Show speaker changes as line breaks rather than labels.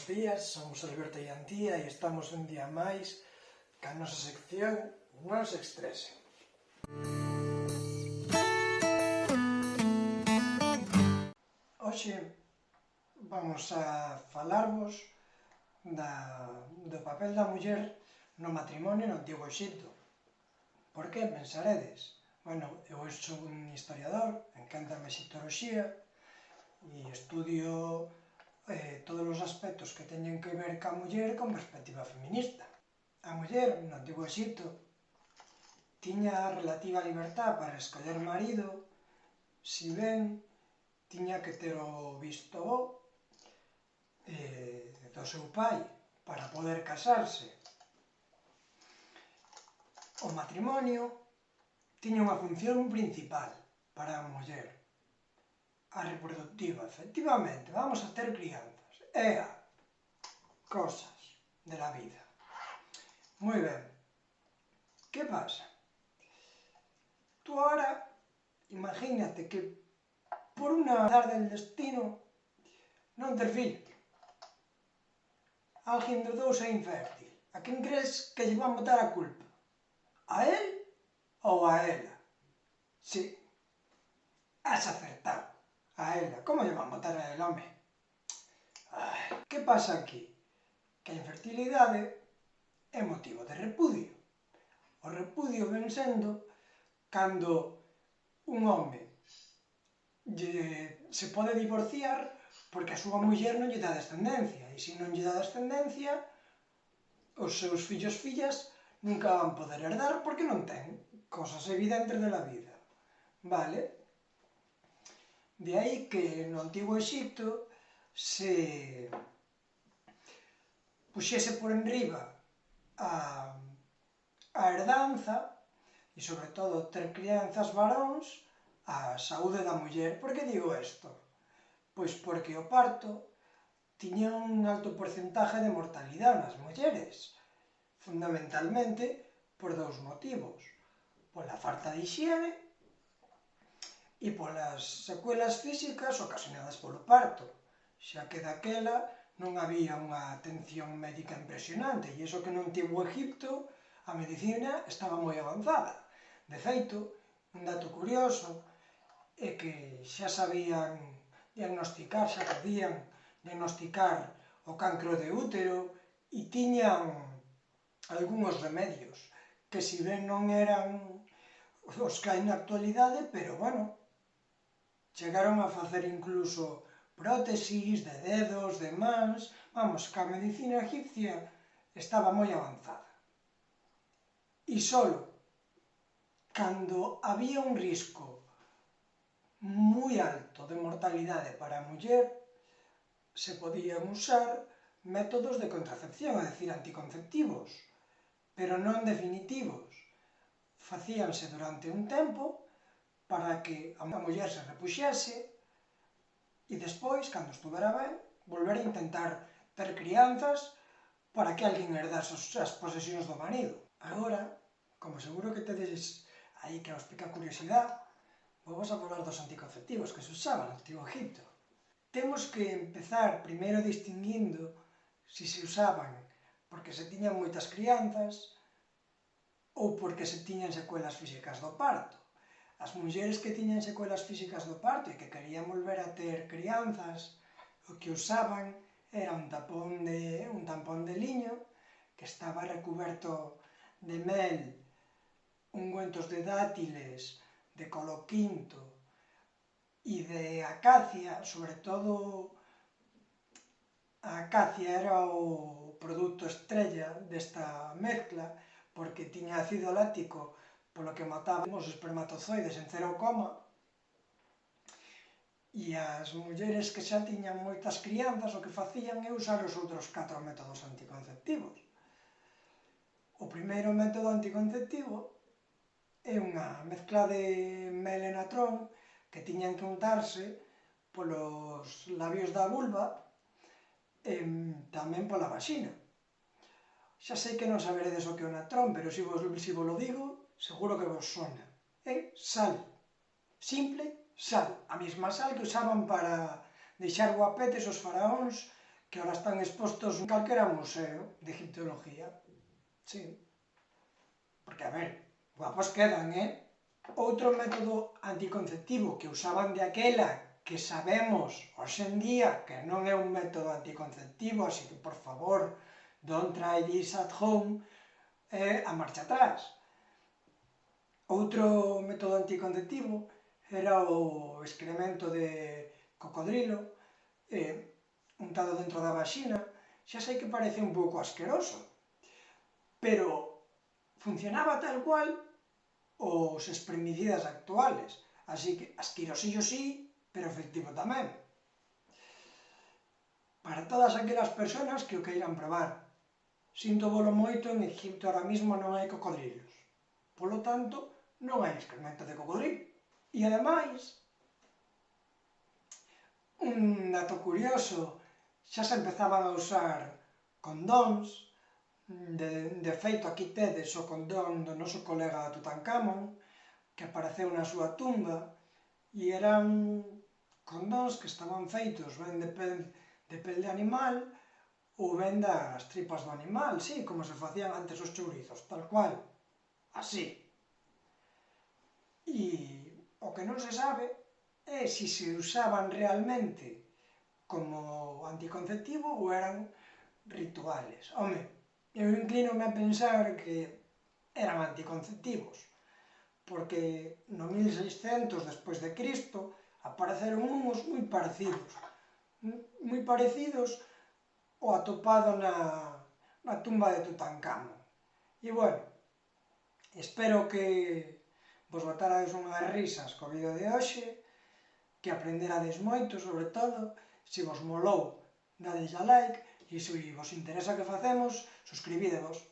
bos días, somos Alberto e Antía e estamos un día máis ca nosa sección Non se estresen. Hoxe vamos a falarvos da, do papel da muller no matrimonio no Antigo Egipto. Por que pensaredes? Bueno, eu sou un historiador, encanta a xitoroxía, e estudio eh, todos os aspectos que teñen que ver ca muller con perspectiva feminista. A muller, no Antigo Egipto, tiña relativa libertad para escoller marido, si ben tiña que ter o visto bo eh, do seu pai para poder casarse. O matrimonio tiña unha función principal para a muller, a reproductiva, efectivamente, vamos a ter crianzas, Ea, cosas de la vida. Moi ben, que pasa? Tú ahora, imagínate que por unha azar del destino non ter fillo. Alguén dos dous é infértil. A quen crees que lle van botar a culpa? A él ou a ela? Si, sí. has acertado a ela. Como lle van matar a el home? Ai, que pasa aquí? Que a infertilidade é motivo de repudio. O repudio ven sendo cando un home lle, eh, se pode divorciar porque a súa muller non lle dá descendencia e se non lle dá descendencia os seus fillos fillas nunca van poder herdar porque non ten cosas evidentes de la vida. Vale? De aí que no Antigo Egipto se puxese por enriba a, a herdanza e sobre todo ter crianzas varóns a saúde da muller. Por que digo isto? Pois porque o parto tiña un alto porcentaje de mortalidade nas mulleres, fundamentalmente por dous motivos, pola falta de higiene e polas secuelas físicas ocasionadas polo parto, xa que daquela non había unha atención médica impresionante, e iso que non tivo Egipto a medicina estaba moi avanzada. De feito, un dato curioso é que xa sabían diagnosticar, xa podían diagnosticar o cancro de útero e tiñan algúns remedios que si ben non eran os que hai na actualidade, pero bueno, Chegaron a facer incluso prótesis de dedos, de mans, vamos, que a medicina egipcia estaba moi avanzada. E solo cando había un risco moi alto de mortalidade para a muller, se podían usar métodos de contracepción, é dicir, anticonceptivos, pero non definitivos. Facíanse durante un tempo para que a muller se repuxese e despois, cando estuvera ben, volver a intentar ter crianzas para que alguén herdase as posesións do marido. Agora, como seguro que tedes aí que os pica curiosidade, vamos a falar dos anticonceptivos que se usaban no Antigo Egipto. Temos que empezar primeiro distinguindo se se usaban porque se tiñan moitas crianzas ou porque se tiñan secuelas físicas do parto. As mulleres que tiñan secuelas físicas do parto e que querían volver a ter crianzas, o que usaban era un tapón de, un tampón de liño que estaba recuberto de mel, ungüentos de dátiles, de coloquinto e de acacia, sobre todo a acacia era o produto estrella desta mezcla porque tiña ácido lático polo que mataban os espermatozoides en cero coma, e as mulleres que xa tiñan moitas crianzas o que facían é usar os outros catro métodos anticonceptivos. O primeiro método anticonceptivo é unha mezcla de melenatrón que tiñan que untarse polos labios da vulva e tamén pola vaxina. Xa sei que non saberedes o que é o natrón, pero se vos, se vos lo digo, seguro que vos sona. É eh, sal. Simple sal. A mesma sal que usaban para deixar guapetes os faraóns que ahora están expostos en calquera museo de egiptología. Sí. Porque, a ver, guapos quedan, eh? Outro método anticonceptivo que usaban de aquela que sabemos hoxendía que non é un método anticonceptivo, así que, por favor, don't try this at home, é eh, a marcha atrás Outro método anticonceptivo era o excremento de cocodrilo eh, untado dentro da vaxina. Xa sei que parece un pouco asqueroso, pero funcionaba tal cual os espremicidas actuales. Así que asquerosillo sí, pero efectivo tamén. Para todas aquelas persoas que o queiran probar. Sinto bolo moito, en Egipto ahora mismo non hai cocodrilos. Polo tanto, non hai excremento de cocodrilo. E ademais, un dato curioso, xa se empezaban a usar condóns, de, de feito aquí tedes o condón do noso colega Tutankamon, que apareceu na súa tumba, e eran condóns que estaban feitos ben de pel de, pel de animal ou ben das tripas do animal, sí, como se facían antes os chourizos, tal cual, así. E o que non se sabe é se se usaban realmente como anticonceptivo ou eran rituales. Home, eu inclino a pensar que eran anticonceptivos, porque no 1600 despois de Cristo apareceron unhos moi parecidos, mm, moi parecidos o atopado na, na tumba de Tutankamón. E bueno, espero que Pois vos botarades unhas risas co vídeo de hoxe, que aprenderades moito, sobre todo, se vos molou, dadelle a like, e se vos interesa o que facemos, suscribídevos.